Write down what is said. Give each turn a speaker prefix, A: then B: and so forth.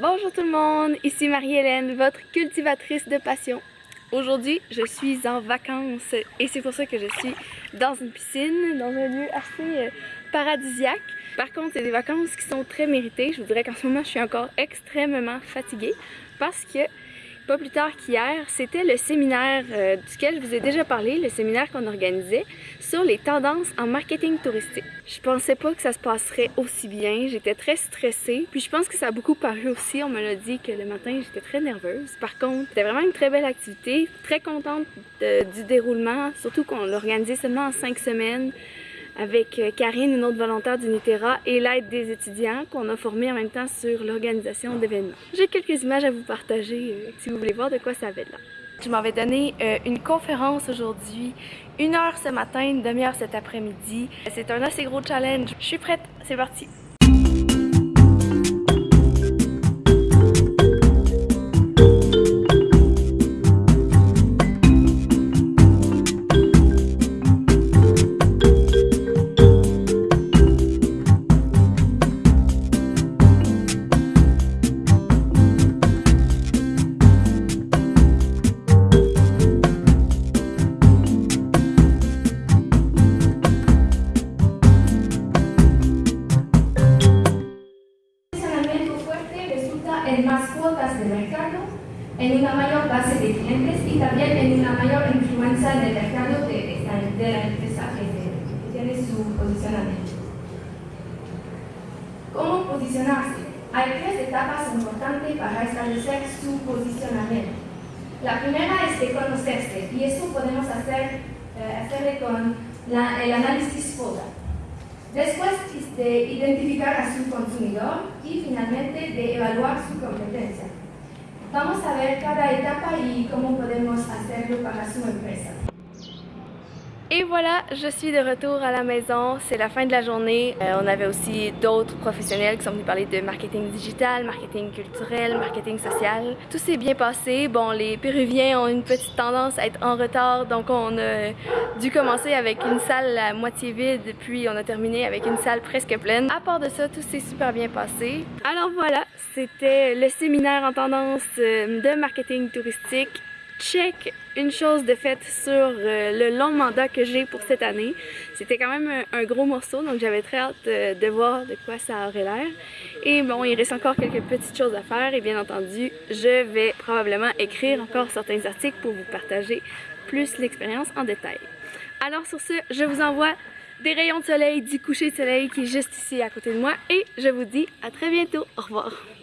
A: Bonjour tout le monde, ici Marie-Hélène, votre cultivatrice de passion. Aujourd'hui, je suis en vacances et c'est pour ça que je suis dans une piscine, dans un lieu assez euh, paradisiaque. Par contre, c'est des vacances qui sont très méritées. Je vous dirais qu'en ce moment, je suis encore extrêmement fatiguée parce que pas plus tard qu'hier, c'était le séminaire euh, duquel je vous ai déjà parlé, le séminaire qu'on organisait sur les tendances en marketing touristique. Je pensais pas que ça se passerait aussi bien, j'étais très stressée, puis je pense que ça a beaucoup paru aussi, on me l'a dit que le matin j'étais très nerveuse. Par contre, c'était vraiment une très belle activité, très contente du déroulement, surtout qu'on l'organisait seulement en cinq semaines avec euh, Karine, une autre volontaire d'Unitera, et l'aide des étudiants qu'on a formés en même temps sur l'organisation d'événements. J'ai quelques images à vous partager euh, si vous voulez voir de quoi ça avait l'air. Je m'en vais donner euh, une conférence aujourd'hui, une heure ce matin, une demi-heure cet après-midi. C'est un assez gros challenge. Je suis prête, c'est parti!
B: En más cuotas de mercado, en una mayor base de clientes y también en una mayor influencia en el mercado de, de la empresa que tiene su posicionamiento. ¿Cómo posicionarse? Hay tres etapas importantes para establecer su posicionamiento. La primera es de conocerse y eso podemos hacer, eh, con el análisis FODA. Después de identificar a su consumidor y finalmente de evaluar su competencia. Vamos a ver cada etapa y cómo podemos hacerlo para su empresa.
A: Et voilà, je suis de retour à la maison. C'est la fin de la journée. Euh, on avait aussi d'autres professionnels qui sont venus parler de marketing digital, marketing culturel, marketing social. Tout s'est bien passé. Bon, les Péruviens ont une petite tendance à être en retard, donc on a dû commencer avec une salle à moitié vide, puis on a terminé avec une salle presque pleine. À part de ça, tout s'est super bien passé. Alors voilà, c'était le séminaire en tendance euh, de marketing touristique check une chose de faite sur euh, le long mandat que j'ai pour cette année. C'était quand même un, gros morceau, donc j'avais très hâte euh, de, voir de quoi ça aurait l'air. Et bon, il reste encore quelques petites choses à faire et bien entendu, je vais probablement écrire encore certains articles pour vous partager plus l'expérience en détail. Alors sur ce, je vous envoie des rayons de soleil du coucher de soleil qui est juste ici à côté de moi et je vous dis à très bientôt. Au revoir.